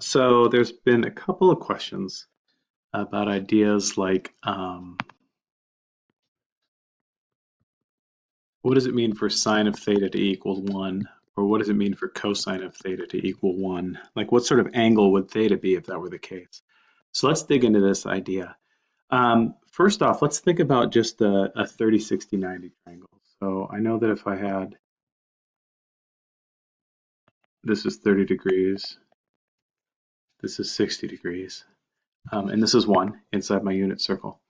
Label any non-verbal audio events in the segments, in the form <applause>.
So there's been a couple of questions about ideas like um, what does it mean for sine of theta to equal 1? Or what does it mean for cosine of theta to equal 1? Like what sort of angle would theta be if that were the case? So let's dig into this idea. Um, first off, let's think about just a, a 30, 60, 90 triangle. So I know that if I had, this is 30 degrees, this is 60 degrees, um, and this is 1 inside my unit circle.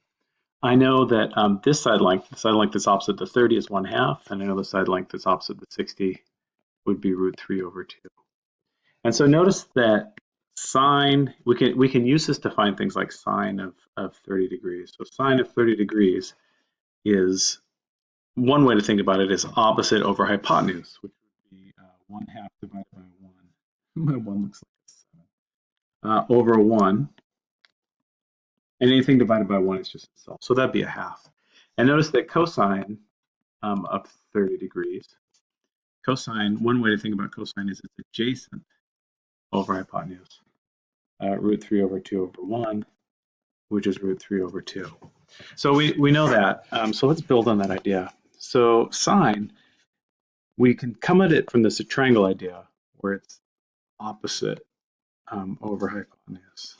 I know that um, this side length, the side length that's opposite the 30 is 1 half, and I know the side length that's opposite the 60 would be root 3 over 2. And so notice that sine, we can we can use this to find things like sine of, of 30 degrees. So sine of 30 degrees is, one way to think about it is opposite over hypotenuse, which would be uh, 1 half divided by 1. <laughs> My 1 looks like a 7. Uh, over 1 and anything divided by 1 is just itself. So that'd be a half. And notice that cosine um, of 30 degrees, cosine, one way to think about cosine is it's adjacent over hypotenuse. Uh, root 3 over 2 over 1, which is root 3 over 2. So we, we know that. Um, so let's build on that idea. So sine, we can come at it from this triangle idea where it's opposite um, over hypotenuse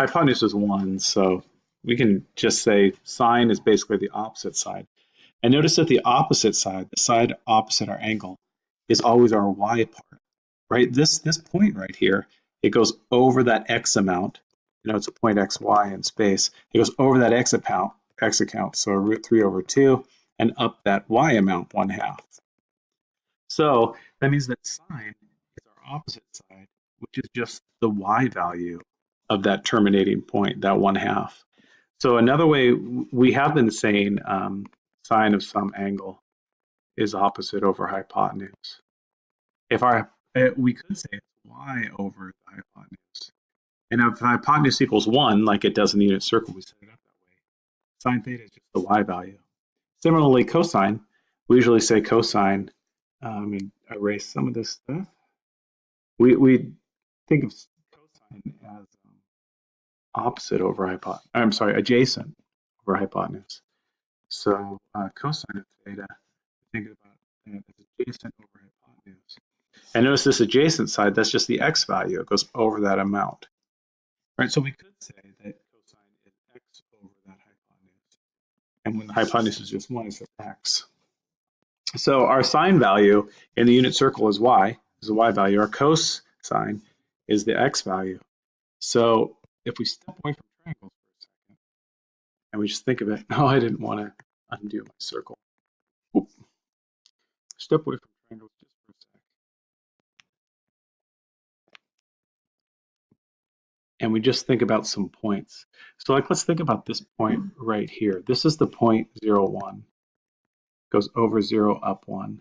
hypotenuse is one, so we can just say sine is basically the opposite side. And notice that the opposite side, the side opposite our angle, is always our y part, right? This, this point right here, it goes over that x amount. You know, it's a point xy in space. It goes over that x account, x account, so root 3 over 2, and up that y amount, 1 half. So that means that sine is our opposite side, which is just the y value of that terminating point, that one half. So another way we have been saying um, sine of some angle is opposite over hypotenuse. If our eh, we could say y over the hypotenuse. And if hypotenuse equals one, like it does in the unit circle, we set it up that way. Sine theta is just the y value. Similarly, cosine, we usually say cosine. Um, and erase some of this stuff. We we think of cosine as opposite over hypotenuse. I'm sorry, adjacent over hypotenuse. So uh, cosine of theta, think about as adjacent over hypotenuse. And notice this adjacent side, that's just the x value. It goes over that amount. Right, so we could say that cosine is x over that hypotenuse. And when the hypotenuse is just 1, it's x. So our sine value in the unit circle is y, is the y value. Our cosine is the x value. So if we step away from triangles for a second and we just think of it, no, <laughs> I didn't want to undo my circle. Oop. Step away from triangles just for a sec. And we just think about some points. So like, let's think about this point right here. This is the point zero, one. Goes over zero, up one.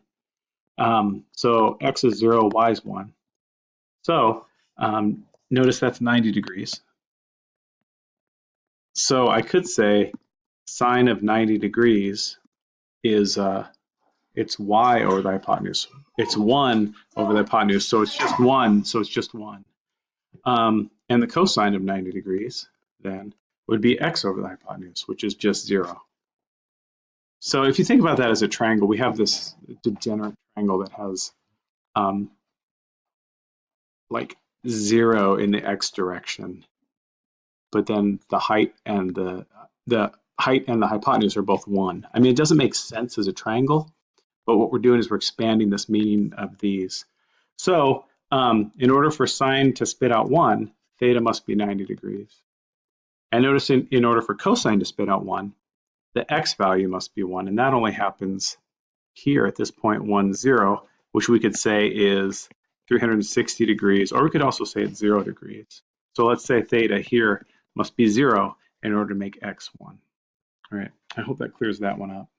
Um, so x is zero, y is one. So um, notice that's 90 degrees. So I could say sine of 90 degrees is uh, it's y over the hypotenuse. It's 1 over the hypotenuse, so it's just 1, so it's just 1. Um, and the cosine of 90 degrees then would be x over the hypotenuse, which is just 0. So if you think about that as a triangle, we have this degenerate triangle that has um, like 0 in the x direction but then the height and the the height and the hypotenuse are both one. I mean, it doesn't make sense as a triangle, but what we're doing is we're expanding this meaning of these. So um, in order for sine to spit out one, theta must be 90 degrees. And notice in, in order for cosine to spit out one, the x value must be one, and that only happens here at this point one, zero, which we could say is 360 degrees, or we could also say it's zero degrees. So let's say theta here must be zero in order to make x one. All right, I hope that clears that one up.